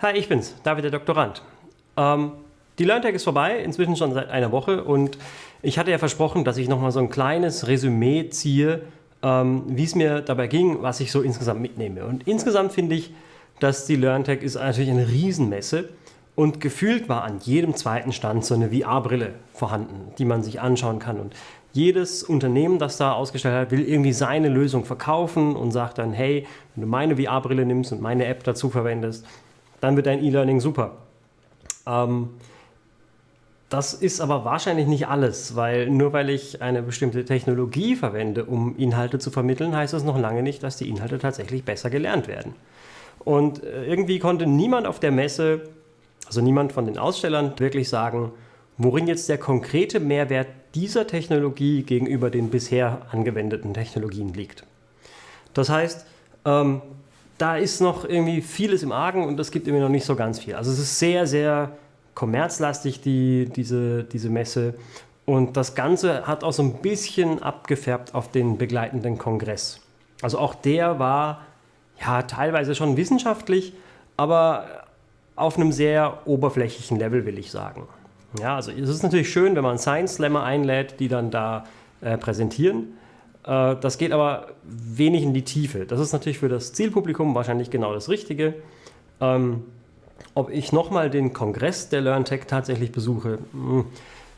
Hi, ich bin's, David der Doktorand. Ähm, die LearnTech ist vorbei, inzwischen schon seit einer Woche und ich hatte ja versprochen, dass ich nochmal so ein kleines Resümee ziehe, ähm, wie es mir dabei ging, was ich so insgesamt mitnehme. Und insgesamt finde ich, dass die LearnTech ist natürlich eine Riesenmesse und gefühlt war an jedem zweiten Stand so eine VR-Brille vorhanden, die man sich anschauen kann. Und jedes Unternehmen, das da ausgestellt hat, will irgendwie seine Lösung verkaufen und sagt dann, hey, wenn du meine VR-Brille nimmst und meine App dazu verwendest, dann wird dein E-Learning super. Ähm, das ist aber wahrscheinlich nicht alles, weil nur weil ich eine bestimmte Technologie verwende, um Inhalte zu vermitteln, heißt das noch lange nicht, dass die Inhalte tatsächlich besser gelernt werden. Und äh, irgendwie konnte niemand auf der Messe, also niemand von den Ausstellern, wirklich sagen, worin jetzt der konkrete Mehrwert dieser Technologie gegenüber den bisher angewendeten Technologien liegt. Das heißt, ähm, da ist noch irgendwie vieles im Argen und es gibt irgendwie noch nicht so ganz viel. Also es ist sehr, sehr kommerzlastig, die, diese, diese Messe. Und das Ganze hat auch so ein bisschen abgefärbt auf den begleitenden Kongress. Also auch der war ja teilweise schon wissenschaftlich, aber auf einem sehr oberflächlichen Level, will ich sagen. Ja, also es ist natürlich schön, wenn man Science Slammer einlädt, die dann da äh, präsentieren. Äh, das geht aber wenig in die Tiefe. Das ist natürlich für das Zielpublikum wahrscheinlich genau das Richtige. Ähm, ob ich nochmal den Kongress der LearnTech tatsächlich besuche, hm,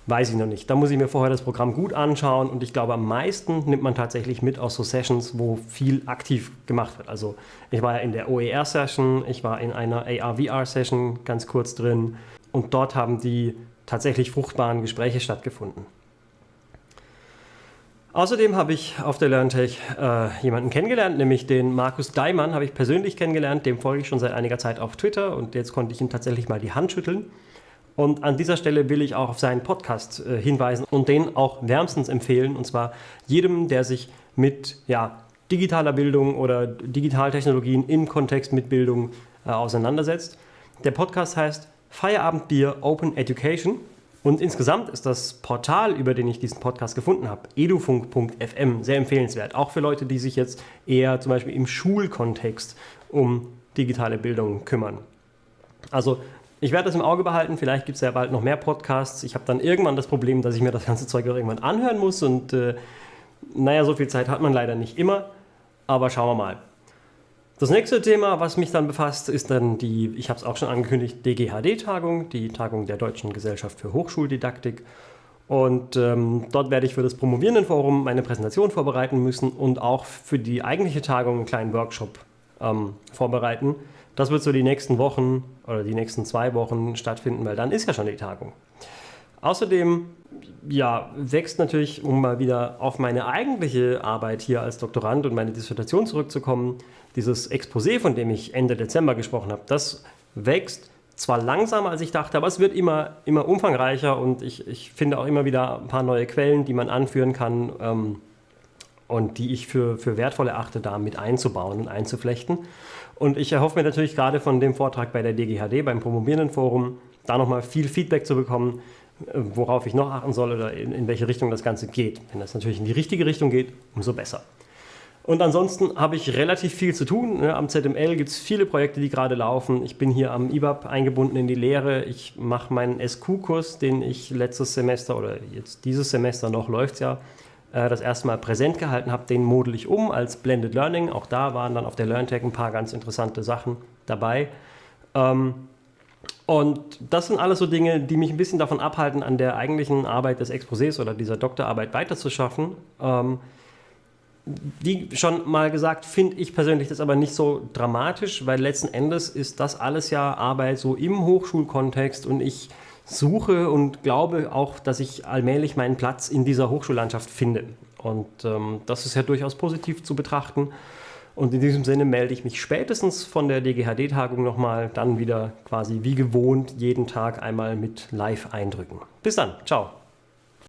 weiß ich noch nicht. Da muss ich mir vorher das Programm gut anschauen und ich glaube, am meisten nimmt man tatsächlich mit aus so Sessions, wo viel aktiv gemacht wird. Also ich war ja in der OER-Session, ich war in einer AR-VR-Session ganz kurz drin und dort haben die tatsächlich fruchtbaren Gespräche stattgefunden. Außerdem habe ich auf der LearnTech äh, jemanden kennengelernt, nämlich den Markus Daimann habe ich persönlich kennengelernt, dem folge ich schon seit einiger Zeit auf Twitter und jetzt konnte ich ihm tatsächlich mal die Hand schütteln. Und an dieser Stelle will ich auch auf seinen Podcast äh, hinweisen und den auch wärmstens empfehlen, und zwar jedem, der sich mit ja, digitaler Bildung oder Digitaltechnologien im Kontext mit Bildung äh, auseinandersetzt. Der Podcast heißt Feierabendbier Open Education und insgesamt ist das Portal, über den ich diesen Podcast gefunden habe, edufunk.fm, sehr empfehlenswert. Auch für Leute, die sich jetzt eher zum Beispiel im Schulkontext um digitale Bildung kümmern. Also ich werde das im Auge behalten, vielleicht gibt es ja bald noch mehr Podcasts. Ich habe dann irgendwann das Problem, dass ich mir das ganze Zeug irgendwann anhören muss und äh, naja, so viel Zeit hat man leider nicht immer, aber schauen wir mal. Das nächste Thema, was mich dann befasst, ist dann die, ich habe es auch schon angekündigt, DGHD-Tagung, die Tagung der Deutschen Gesellschaft für Hochschuldidaktik. Und ähm, dort werde ich für das Promovierendenforum meine Präsentation vorbereiten müssen und auch für die eigentliche Tagung einen kleinen Workshop ähm, vorbereiten. Das wird so die nächsten Wochen oder die nächsten zwei Wochen stattfinden, weil dann ist ja schon die Tagung. Außerdem ja, wächst natürlich, um mal wieder auf meine eigentliche Arbeit hier als Doktorand und meine Dissertation zurückzukommen, dieses Exposé, von dem ich Ende Dezember gesprochen habe, das wächst zwar langsamer als ich dachte, aber es wird immer, immer umfangreicher und ich, ich finde auch immer wieder ein paar neue Quellen, die man anführen kann ähm, und die ich für, für wertvoll erachte, da mit einzubauen und einzuflechten. Und ich erhoffe mir natürlich gerade von dem Vortrag bei der DGHD, beim Promovierendenforum, da nochmal viel Feedback zu bekommen, worauf ich noch achten soll oder in, in welche Richtung das Ganze geht. Wenn das natürlich in die richtige Richtung geht, umso besser. Und ansonsten habe ich relativ viel zu tun. Ne? Am ZML gibt es viele Projekte, die gerade laufen. Ich bin hier am IBAP eingebunden in die Lehre. Ich mache meinen SQ-Kurs, den ich letztes Semester oder jetzt dieses Semester noch läuft ja, äh, das erste Mal präsent gehalten habe. Den model ich um als Blended Learning. Auch da waren dann auf der LearnTech ein paar ganz interessante Sachen dabei. Ähm, und das sind alles so Dinge, die mich ein bisschen davon abhalten, an der eigentlichen Arbeit des Exposés oder dieser Doktorarbeit weiterzuschaffen. Ähm, wie schon mal gesagt, finde ich persönlich das aber nicht so dramatisch, weil letzten Endes ist das alles ja Arbeit so im Hochschulkontext und ich suche und glaube auch, dass ich allmählich meinen Platz in dieser Hochschullandschaft finde. Und ähm, das ist ja durchaus positiv zu betrachten. Und in diesem Sinne melde ich mich spätestens von der DGHD-Tagung nochmal, dann wieder quasi wie gewohnt jeden Tag einmal mit Live-Eindrücken. Bis dann, ciao.